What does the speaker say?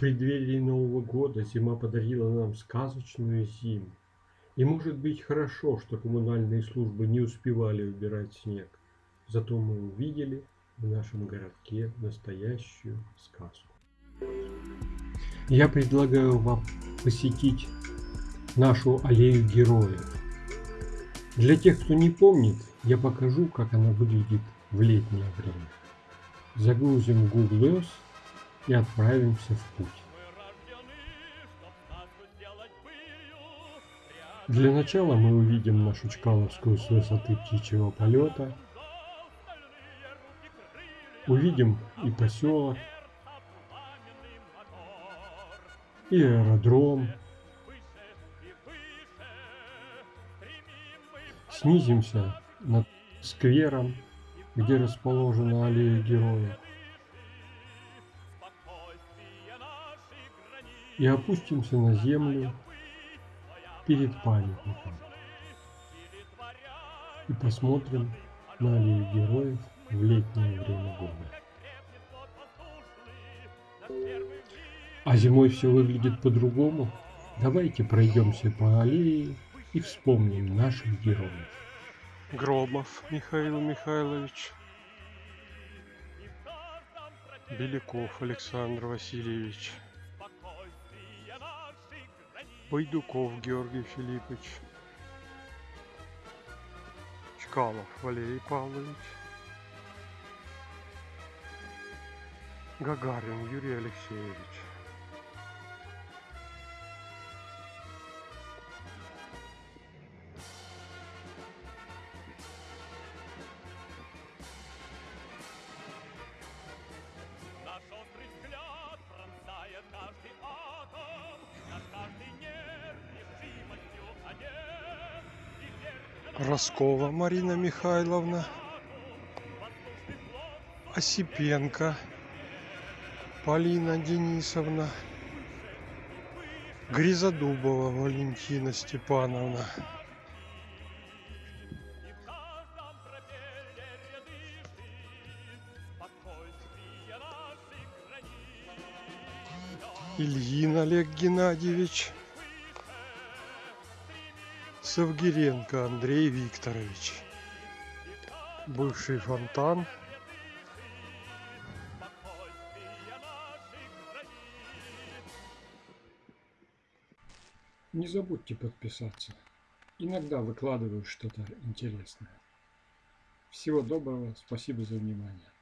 преддверии Нового года зима подарила нам сказочную зиму. И может быть хорошо, что коммунальные службы не успевали убирать снег. Зато мы увидели в нашем городке настоящую сказку. Я предлагаю вам посетить нашу аллею героев. Для тех, кто не помнит, я покажу, как она выглядит в летнее время. Загрузим Google Earth и отправимся в путь. Для начала мы увидим нашу Чкаловскую с высоты птичьего полета. Увидим и поселок, и аэродром. Снизимся над сквером, где расположена аллея героев. И опустимся на землю перед памятником. И посмотрим на аллею героев в летнее время года. А зимой все выглядит по-другому. Давайте пройдемся по аллее и вспомним наших героев. Громов Михаил Михайлович. Беляков Александр Васильевич. Байдуков Георгий Филиппович. Чкалов Валерий Павлович. Гагарин Юрий Алексеевич. Роскова Марина Михайловна. Осипенко Полина Денисовна. Гризодубова Валентина Степановна. Ильин Олег Геннадьевич. Савгиренко Андрей Викторович. Бывший фонтан. Не забудьте подписаться. Иногда выкладываю что-то интересное. Всего доброго, спасибо за внимание.